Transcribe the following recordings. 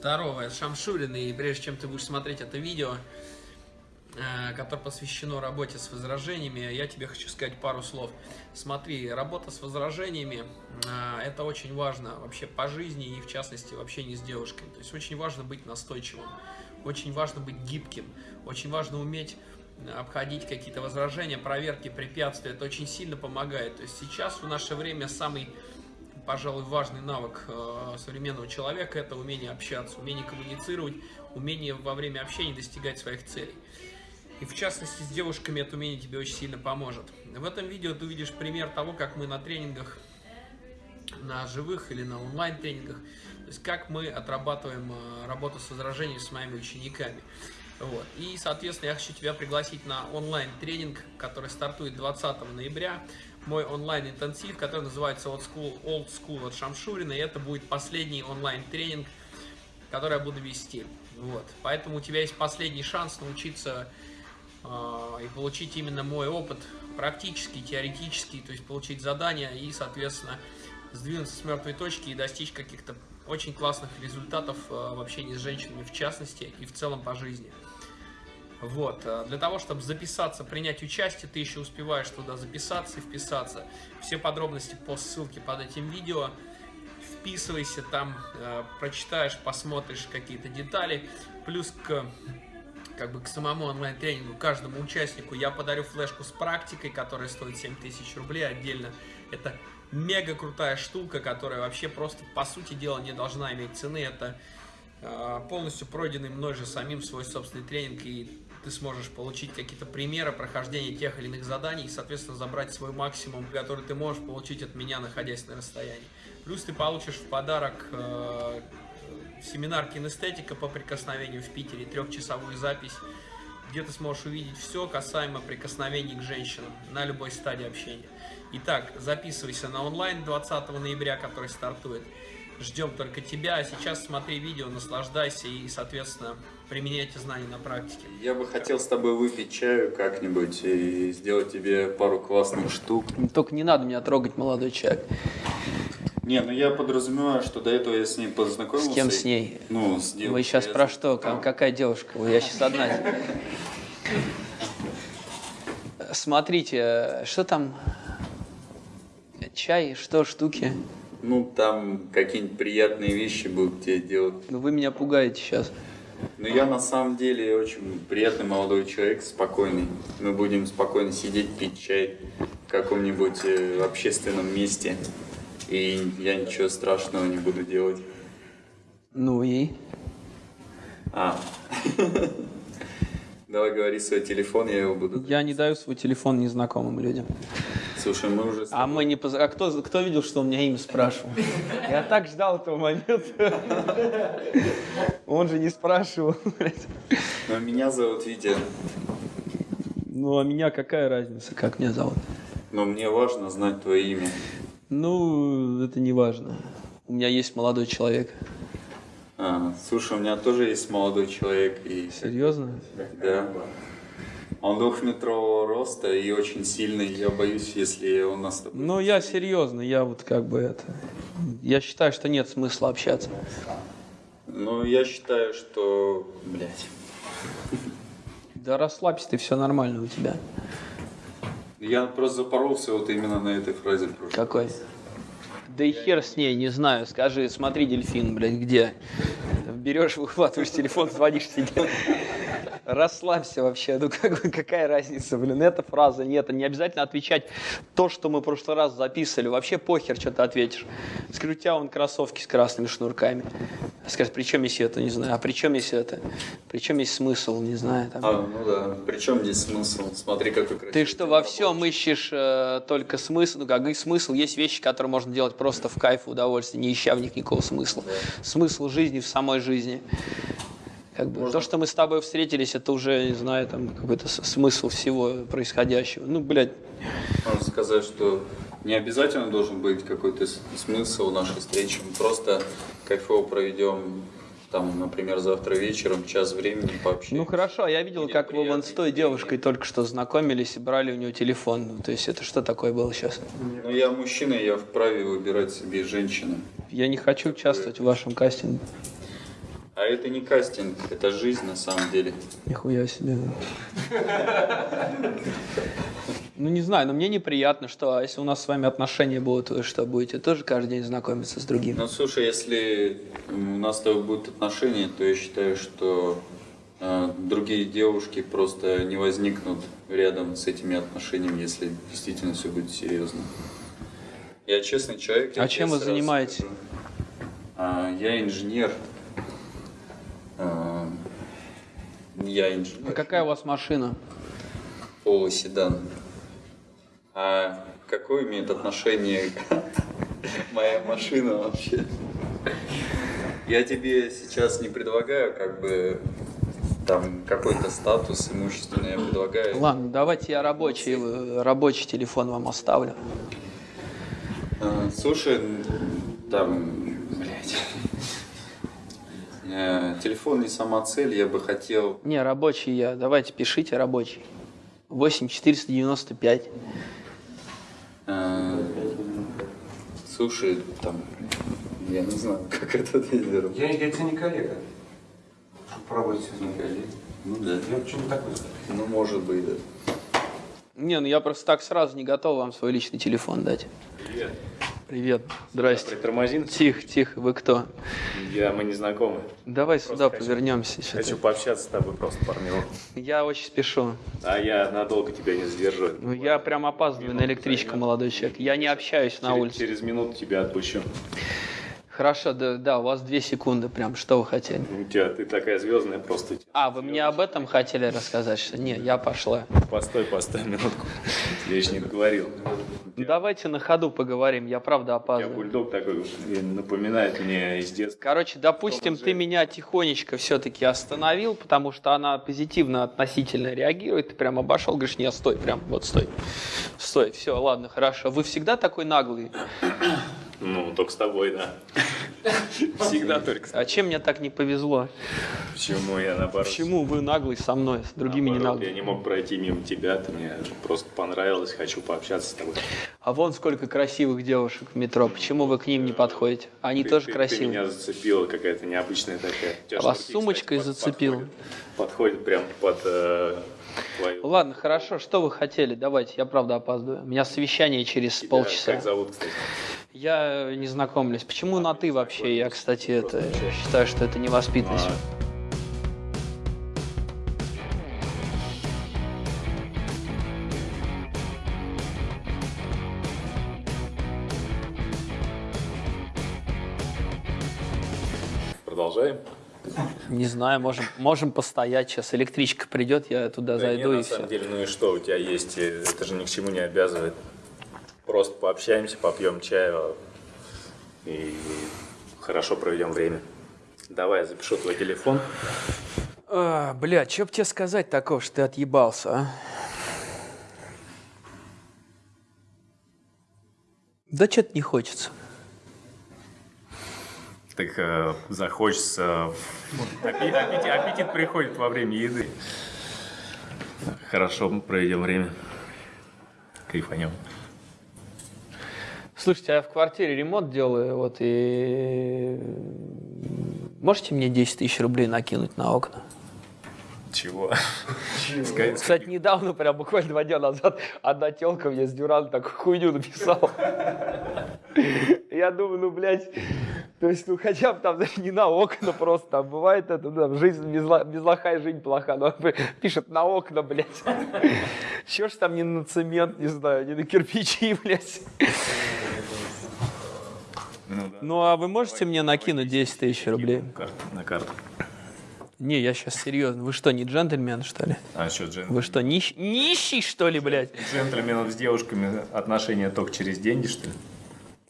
Здорово, это Шамшурин, и прежде чем ты будешь смотреть это видео, э, которое посвящено работе с возражениями, я тебе хочу сказать пару слов. Смотри, работа с возражениями э, – это очень важно вообще по жизни и, в частности, в общении с девушкой. То есть очень важно быть настойчивым, очень важно быть гибким, очень важно уметь обходить какие-то возражения, проверки, препятствия. Это очень сильно помогает. То есть сейчас в наше время самый пожалуй, важный навык э, современного человека – это умение общаться, умение коммуницировать, умение во время общения достигать своих целей. И в частности, с девушками это умение тебе очень сильно поможет. В этом видео ты увидишь пример того, как мы на тренингах, на живых или на онлайн-тренингах, то есть как мы отрабатываем э, работу с возражениями с моими учениками. Вот. И, соответственно, я хочу тебя пригласить на онлайн-тренинг, который стартует 20 ноября мой онлайн-интенсив, который называется Old School, Old School от Шамшурина, и это будет последний онлайн-тренинг, который я буду вести. Вот. Поэтому у тебя есть последний шанс научиться э, и получить именно мой опыт практический, теоретический, то есть получить задания и, соответственно, сдвинуться с мертвой точки и достичь каких-то очень классных результатов э, в общении с женщинами в частности и в целом по жизни. Вот, э, для того, чтобы записаться, принять участие, ты еще успеваешь туда записаться и вписаться. Все подробности по ссылке под этим видео. Вписывайся там, э, прочитаешь, посмотришь какие-то детали. Плюс к, как бы, к самому онлайн-тренингу каждому участнику я подарю флешку с практикой, которая стоит 7000 рублей отдельно. Это мега крутая штука, которая вообще просто, по сути дела, не должна иметь цены. Это э, полностью пройденный мной же самим свой собственный тренинг и ты сможешь получить какие-то примеры прохождения тех или иных заданий и, соответственно, забрать свой максимум, который ты можешь получить от меня, находясь на расстоянии. Плюс ты получишь в подарок э, семинар кинестетика по прикосновению в Питере, трехчасовую запись, где ты сможешь увидеть все касаемо прикосновений к женщинам на любой стадии общения. Итак, записывайся на онлайн 20 ноября, который стартует. Ждем только тебя. А сейчас смотри видео, наслаждайся и, соответственно, применяй эти знания на практике. Я бы хотел с тобой выпить чаю как-нибудь и сделать тебе пару классных штук. Только не надо меня трогать, молодой человек. Не, ну я подразумеваю, что до этого я с ней познакомился. С кем с ней? Ну, с девушкой. Вы сейчас про что? Какая девушка? Я сейчас одна. Смотрите, что там? Чай, что, штуки? Ну, там какие-нибудь приятные вещи будут тебе делать. Ну, вы меня пугаете сейчас. Ну, я на самом деле очень приятный молодой человек, спокойный. Мы будем спокойно сидеть, пить чай в каком-нибудь э, общественном месте. И я ничего страшного не буду делать. Ну и? А. Давай говори свой телефон, я его буду... Я не даю свой телефон незнакомым людям. Слушай, мы уже... А мы не... Поз... А кто, кто видел, что у меня имя спрашивал? Я так ждал этого момента. Он же не спрашивал. Но меня зовут Витя. Ну, а меня какая разница, как меня зовут? Но мне важно знать твое имя. Ну, это не важно. У меня есть молодой человек. А, слушай, у меня тоже есть молодой человек. И... Серьезно? Да. Он двухметрового роста и очень сильный. Я боюсь, если он нас... Ну, я серьезно, я вот как бы это... Я считаю, что нет смысла общаться. Ну, я считаю, что... Блять. Да расслабься ты, все нормально у тебя. Я просто запоролся вот именно на этой фразе. Какой? Да и хер с ней, не знаю. Скажи, смотри, дельфин, блядь, где? Берешь, выхватываешь телефон, звонишь себе. Расслабься вообще, ну как, какая разница, блин, эта фраза, нет, не обязательно отвечать то, что мы в прошлый раз записывали, вообще похер, что ты ответишь. Скажу, у тебя вон кроссовки с красными шнурками. Скажет, при чем есть это, не знаю, а при чем есть это, при чем есть смысл, не знаю. Там. А, ну да, при чем здесь смысл, смотри, какой красивый. Ты что, во всем ищешь э, только смысл, ну как и смысл, есть вещи, которые можно делать просто в кайф, в удовольствие, не ища в них никакого смысла. Да. Смысл жизни в самой жизни. Как бы, Можно... То, что мы с тобой встретились, это уже, не знаю, там какой-то смысл всего происходящего. Ну, блядь. Можно сказать, что не обязательно должен быть какой-то смысл нашей встречи. Мы просто кайфово проведем там, например, завтра вечером, час времени пообщаемся. Ну хорошо, я видел, Или как вы вон с той девушкой только что знакомились и брали у нее телефон. Ну, то есть это что такое было сейчас? Ну я мужчина, я вправе выбирать себе женщину. Я не хочу участвовать в вашем кастинге. А это не кастинг, это жизнь на самом деле. Нихуя себе. Ну, не знаю, но мне неприятно, что а если у нас с вами отношения будут, вы что, будете тоже каждый день знакомиться с другим? Ну, слушай, если у нас с тобой будут отношения, то я считаю, что э, другие девушки просто не возникнут рядом с этими отношениями, если действительно все будет серьезно. Я честный человек. я А чем вы занимаетесь? А, я инженер. А, я инженер. А какая у вас машина? Полуседан. А какое имеет отношение моя машина вообще? Я тебе сейчас не предлагаю как бы там какой-то статус имущественный, я предлагаю. Ладно, давайте я рабочий, э, рабочий телефон вам оставлю. А, Слушай, там, блядь, телефон не сама цель, я бы хотел Не, рабочий я. Давайте пишите рабочий. 8495. э, Слушай, там, я не знаю, как это делать. Я, я тебе не коллега. Чтоб по работе все знали. Ну да. Я почему такой? Ну, может быть, да. Не, ну я просто так сразу не готов вам свой личный телефон дать. Привет. Привет. Здрасте. Притормозин? Тихо, тихо, вы кто? Я, мы не знакомы. Давай сюда хочу- повернемся. Хочу пообщаться с тобой просто минут. Я очень спешу. А я надолго тебя не задержу. Ну, я прям опаздываю на электричку, молодой человек. Я не общаюсь на Через- улице. Через минуту тебя отпущу. Хорошо, да, да, у вас две секунды прям. Что вы хотели? У тебя ты такая звездная просто. А, вы мне об этом хотели рассказать? Что? Не, я пошла. Постой, постой минутку. Я еще не договорил. Ну, давайте на ходу поговорим, я правда опаздываю. бульдог такой напоминает мне из детства. Короче, допустим, ты меня тихонечко все-таки остановил, потому что она позитивно относительно реагирует. Ты прям обошел, говоришь, не, стой, прям вот стой. Стой, все, ладно, хорошо. Вы всегда такой наглый? Ну, только с тобой, да. Всегда только А чем мне так не повезло? Почему я наоборот? Почему вы наглый со мной, с другими не наоборот, Я наглый? не мог пройти мимо тебя, ты мне просто понравилось, хочу пообщаться с тобой. А вон сколько красивых девушек в метро. Почему вы к ним не подходите? Они Ты- тоже ты- Ты красивые. меня зацепила какая-то необычная такая. А вас шнурки, сумочкой кстати, зацепила? Подходит, подходит прям под э, твою. Ладно, хорошо, что вы хотели? Давайте, я правда опаздываю. У меня совещание через Тебя полчаса. Как зовут, кстати? Я не знакомлюсь. Почему на ты вообще? Я, кстати, это считаю, что это невоспитанность. Продолжаем? Не знаю, можем, можем постоять. Сейчас электричка придет, я туда Да зайду не, и на все. самом деле, ну и что у тебя есть? э, Это же ни к чему не обязывает. Просто пообщаемся, попьем чаю и хорошо проведем время. Давай, я запишу твой телефон. А, бля, что б тебе сказать такого, что ты отъебался, а? Да что-то не хочется. Так э, захочется. Аппетит, аппетит- аппетит приходит во время еды. Хорошо проведем время. Кайфанем. Слушайте, я в квартире ремонт делаю, вот, и... Можете мне 10 тысяч рублей накинуть на окна? Чего? Ска- Кстати, недавно, прям буквально два дня назад, одна телка мне с дюран такую хуйню написала. Я думаю, ну, блядь, то есть, ну, хотя бы там даже не на окна просто, там бывает это, ну, там, жизнь без, без лоха и жизнь плоха, но пишет на окна, блядь. Чего ж там не на цемент, не знаю, не на кирпичи, блядь. Ну, да. Ну, а вы можете мне накинуть 10 тысяч рублей? На карту. Не, я сейчас серьезно. Вы что, не джентльмен, что ли? А что, джен... Вы что, нищ... нищий, что ли, блядь? джентльменов с девушками отношения только через деньги, что ли?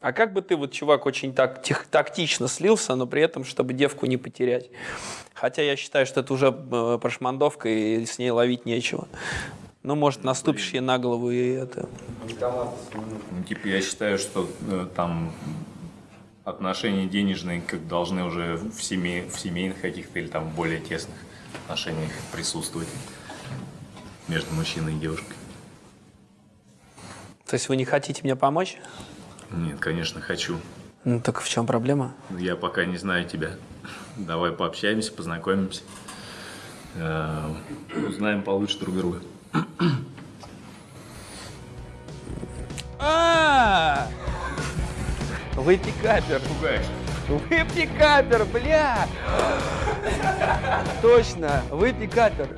А как бы ты, вот, чувак, очень так тех- тактично слился, но при этом, чтобы девку не потерять? Хотя я считаю, что это уже э, прошмандовка, и с ней ловить нечего. Ну, может, наступишь ей на голову, и это... Ну, типа, я считаю, что э, там отношения денежные как должны уже в, семей, в семейных каких-то или там более тесных отношениях присутствовать между мужчиной и девушкой. То есть вы не хотите мне помочь? Нет, конечно, хочу. Ну, так в чем проблема? Я пока не знаю тебя. Давай пообщаемся, познакомимся. Э, Узнаем получше друг друга. А! Вы пикапер. Пугаешь. Вы пикапер, бля! Точно, вы пикапер.